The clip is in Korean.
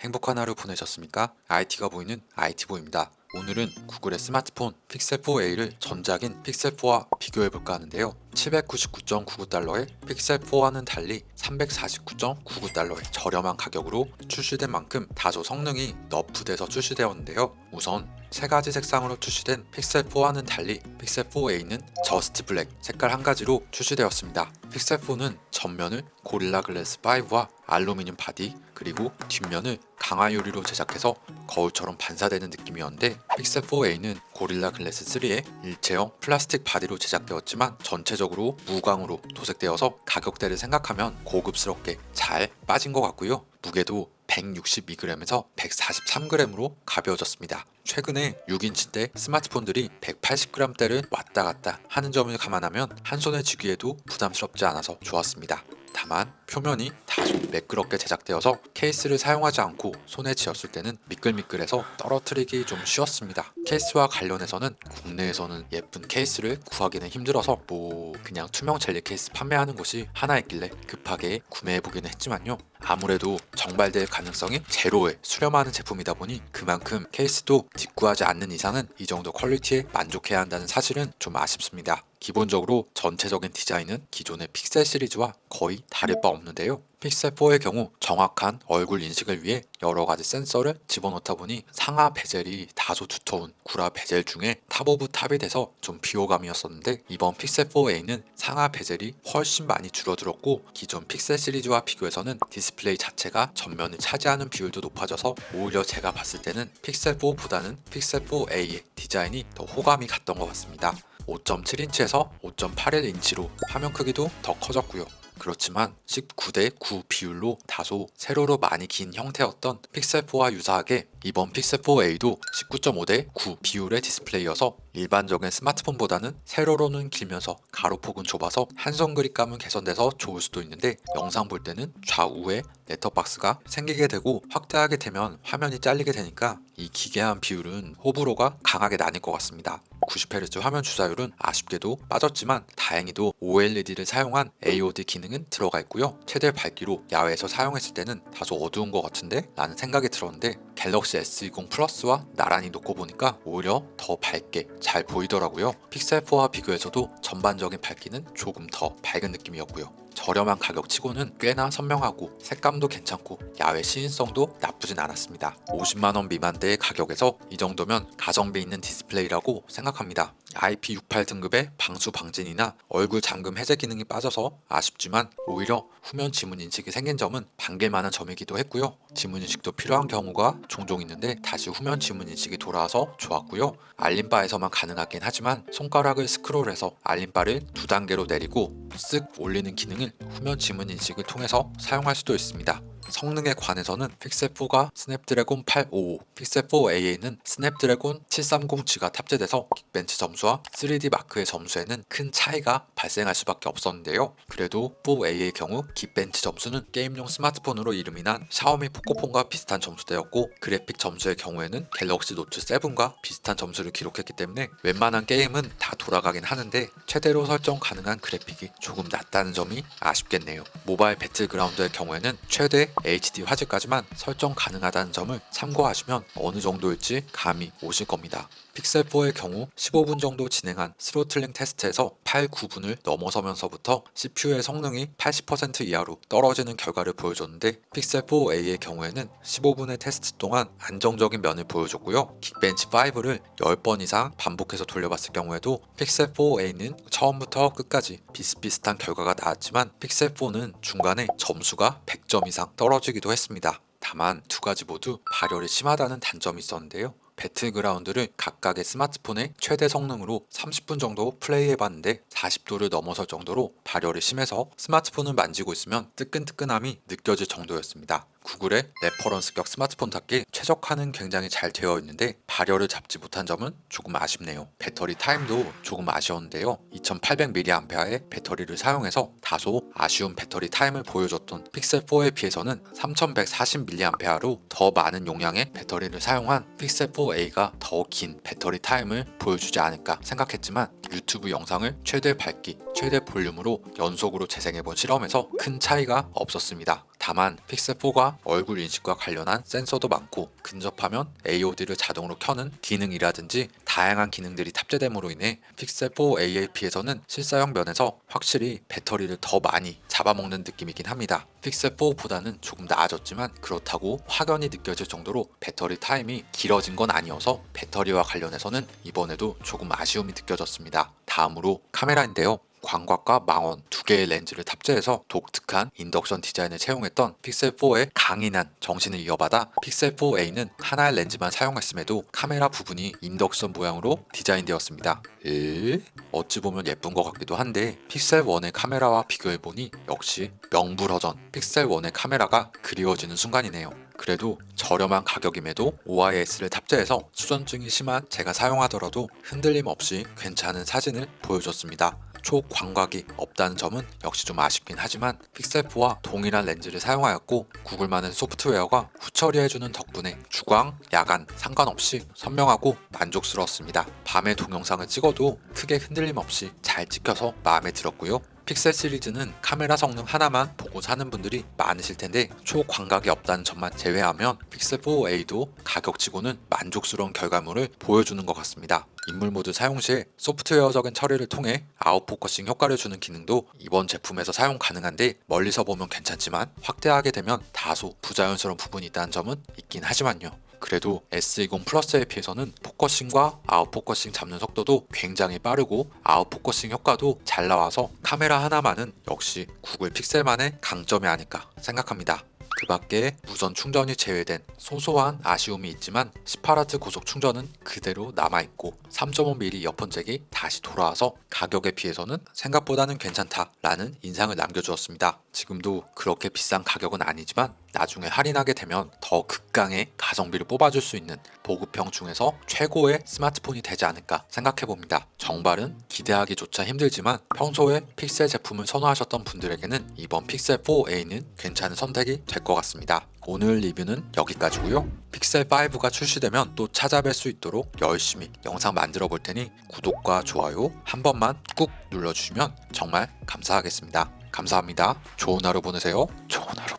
행복한 하루 보내셨습니까? IT가 보이는 IT보입니다. 오늘은 구글의 스마트폰 픽셀4A를 전작인 픽셀4와 비교해볼까 하는데요. 799.99달러에 픽셀4와는 달리 349.99달러의 저렴한 가격으로 출시된 만큼 다소 성능이 nerf돼서 출시되었는데요. 우선 세 가지 색상으로 출시된 픽셀4와는 달리 픽셀4A는 Just Black 색깔 한 가지로 출시되었습니다. 픽셀4는 전면을 고릴라 글래스 5와 알루미늄 바디 그리고 뒷면을 강화 유리로 제작해서 거울처럼 반사되는 느낌이었는데 픽셀 4A는 고릴라 글래스 3의 일체형 플라스틱 바디로 제작되었지만 전체적으로 무광으로 도색되어서 가격대를 생각하면 고급스럽게 잘 빠진 것 같고요. 무게도 162g에서 143g으로 가벼워졌습니다. 최근에 6인치대 스마트폰들이 180g대를 왔다 갔다 하는 점을 감안하면 한 손에 쥐기에도 부담스럽지 않아서 좋았습니다. 다만 표면이 다소 매끄럽게 제작되어서 케이스를 사용하지 않고 손에 쥐었을 때는 미끌미끌해서 떨어뜨리기 좀 쉬웠습니다. 케이스와 관련해서는 국내에서는 예쁜 케이스를 구하기는 힘들어서 뭐 그냥 투명 젤리 케이스 판매하는 곳이 하나 있길래 급하게 구매해보기는 했지만요. 아무래도 정발될 가능성이 제로에 수렴하는 제품이다 보니 그만큼 케이스도 직구하지 않는 이상은 이 정도 퀄리티에 만족해야 한다는 사실은 좀 아쉽습니다. 기본적으로 전체적인 디자인은 기존의 픽셀 시리즈와 거의 다를 바 없는데요. 픽셀4의 경우 정확한 얼굴 인식을 위해 여러가지 센서를 집어넣다 보니 상하 베젤이 다소 두터운 구라 베젤 중에 top of top이 돼서 좀 비호감이었었는데 이번 픽셀4A는 상하 베젤이 훨씬 많이 줄어들었고 기존 픽셀 시리즈와 비교해서는 디스플레이 자체가 전면을 차지하는 비율도 높아져서 오히려 제가 봤을 때는 픽셀4보다는 픽셀4A의 디자인이 더 호감이 갔던 것 같습니다. 5.7인치에서 5.81인치로 화면 크기도 더 커졌고요. 그렇지만 19대 9 비율로 다소 세로로 많이 긴 형태였던 픽셀4와 유사하게 이번 픽셀4A도 19.5대 9 비율의 디스플레이여서 일반적인 스마트폰보다는 세로로는 길면서 가로폭은 좁아서 한손 그립감은 개선돼서 좋을 수도 있는데 영상 볼 때는 좌우에 넷터박스가 생기게 되고 확대하게 되면 화면이 잘리게 되니까 이 기괴한 비율은 호불호가 강하게 나뉠 것 같습니다. 90Hz 화면 주사율은 아쉽게도 빠졌지만 다행히도 OLED를 사용한 AOD 기능은 들어가 있고요. 최대 밝기로 야외에서 사용했을 때는 다소 어두운 것 같은데 라는 생각이 들었는데 갤럭시 S20 플러스와 나란히 놓고 보니까 오히려 더 밝게 잘 보이더라고요. 픽셀4와 비교해서도 전반적인 밝기는 조금 더 밝은 느낌이었고요. 저렴한 가격치고는 꽤나 선명하고 색감도 괜찮고 야외 시인성도 나쁘진 않았습니다. 50만원 미만대의 가격에서 이 정도면 가성비 있는 디스플레이라고 생각합니다. IP68 등급의 방수 방진이나 얼굴 잠금 해제 기능이 빠져서 아쉽지만 오히려 후면 지문 인식이 생긴 점은 반길만한 점이기도 했고요. 지문 인식도 필요한 경우가 종종 있는데 다시 후면 지문 인식이 돌아와서 좋았고요. 알림바에서만 가능하긴 하지만 손가락을 스크롤해서 알림바를 두 단계로 내리고 쓱 올리는 기능을 후면 지문 인식을 통해서 사용할 수도 있습니다. 성능에 관해서는 Pixel 4가 Snapdragon 855, Pixel 4A에는 Snapdragon 730G가 탑재돼서 Geekbench 점수와 3DMark의 점수에는 큰 차이가 발생할 수밖에 없었는데요. 그래도 4A의 경우 Geekbench 점수는 게임용 스마트폰으로 이름이 난 샤오미 Pocophone과 비슷한 점수대였고 그래픽 점수의 경우에는 Galaxy Note 7과 비슷한 점수를 기록했기 때문에 웬만한 게임은 다 돌아가긴 하는데 최대로 설정 가능한 그래픽이 조금 낮다는 점이 아쉽겠네요. 모바일 배틀그라운드의 경우에는 최대 HD 화질까지만 설정 가능하다는 점을 참고하시면 어느 정도일지 감이 오실 겁니다. 픽셀4의 경우 15분 정도 진행한 throttling 테스트에서 8, 9분을 넘어서면서부터 CPU의 성능이 80% 이하로 떨어지는 결과를 보여줬는데 Pixel 4A의 경우에는 15분의 테스트 동안 안정적인 면을 보여줬고요. Geekbench 5를 10번 이상 반복해서 돌려봤을 경우에도 Pixel 4A는 처음부터 끝까지 비슷비슷한 결과가 나왔지만 픽셀4는 중간에 점수가 100점 이상 떨어지기도 했습니다. 다만 두 가지 모두 발열이 심하다는 단점이 있었는데요. 배틀그라운드를 각각의 스마트폰의 최대 성능으로 30분 정도 플레이해봤는데 40도를 넘어설 정도로 발열이 심해서 스마트폰을 만지고 있으면 뜨끈뜨끈함이 느껴질 정도였습니다. 구글의 reference격 스마트폰답게 최적화는 굉장히 잘 되어 있는데 발열을 잡지 못한 점은 조금 아쉽네요. 배터리 타임도 조금 아쉬웠는데요. 2800mAh의 배터리를 사용해서 다소 아쉬운 배터리 타임을 보여줬던 픽셀4에 비해서는 3140mAh로 더 많은 용량의 배터리를 사용한 Pixel 4A가 더 긴 배터리 타임을 보여주지 않을까 생각했지만 유튜브 영상을 최대 밝기, 최대 볼륨으로 연속으로 재생해본 실험에서 큰 차이가 없었습니다. 다만 픽셀4가 얼굴 인식과 관련한 센서도 많고 근접하면 AOD를 자동으로 켜는 기능이라든지 다양한 기능들이 탑재됨으로 인해 픽셀4 AAP에서는 실사용 면에서 확실히 배터리를 더 많이 잡아먹는 느낌이긴 합니다. 픽셀4보다는 조금 나아졌지만 그렇다고 확연히 느껴질 정도로 배터리 타임이 길어진 건 아니어서 배터리와 관련해서는 이번에도 조금 아쉬움이 느껴졌습니다. 다음으로 카메라인데요. 광각과 망원 두 개의 렌즈를 탑재해서 독특한 인덕션 디자인을 채용했던 픽셀4의 강인한 정신을 이어받아 픽셀4A는 하나의 렌즈만 사용했음에도 카메라 부분이 인덕션 모양으로 디자인되었습니다. 에? 어찌 보면 예쁜 것 같기도 한데 픽셀1의 카메라와 비교해보니 역시 명불허전 픽셀1의 카메라가 그리워지는 순간이네요. 그래도 저렴한 가격임에도 OIS를 탑재해서 수전증이 심한 제가 사용하더라도 흔들림 없이 괜찮은 사진을 보여줬습니다. 초광각이 없다는 점은 역시 좀 아쉽긴 하지만 픽셀4와 동일한 렌즈를 사용하였고 구글만의 소프트웨어가 후처리해주는 덕분에 주광, 야간 상관없이 선명하고 만족스러웠습니다. 밤에 동영상을 찍어도 크게 흔들림 없이 잘 찍혀서 마음에 들었고요. 픽셀 시리즈는 카메라 성능 하나만 보고 사는 분들이 많으실 텐데 초광각이 없다는 점만 제외하면 Pixel 4A도 가격치고는 만족스러운 결과물을 보여주는 것 같습니다. 인물 모드 사용 시 소프트웨어적인 처리를 통해 out focusing 효과를 주는 기능도 이번 제품에서 사용 가능한데 멀리서 보면 괜찮지만 확대하게 되면 다소 부자연스러운 부분이 있다는 점은 있긴 하지만요. 그래도 S20 플러스에 비해서는 focusing과 out focusing 잡는 속도도 굉장히 빠르고 out focusing 효과도 잘 나와서 카메라 하나만은 역시 구글 Pixel만의 강점이 아닐까 생각합니다. 그 밖에 무선 충전이 제외된 소소한 아쉬움이 있지만 18W 고속 충전은 그대로 남아있고 3.5mm 이어폰 잭이 다시 돌아와서 가격에 비해서는 생각보다는 괜찮다 라는 인상을 남겨주었습니다. 지금도 그렇게 비싼 가격은 아니지만 나중에 할인하게 되면 더 극강의 가성비를 뽑아줄 수 있는 보급형 중에서 최고의 스마트폰이 되지 않을까 생각해봅니다. 정발은 기대하기조차 힘들지만 평소에 픽셀 제품을 선호하셨던 분들에게는 이번 픽셀 4A는 괜찮은 선택이 될 것 같습니다. 오늘 리뷰는 여기까지고요. 픽셀 5가 출시되면 또 찾아뵐 수 있도록 열심히 영상 만들어 볼 테니 구독과 좋아요 한 번만 꾹 눌러주시면 정말 감사하겠습니다. 감사합니다. 좋은 하루 보내세요. 좋은 하루.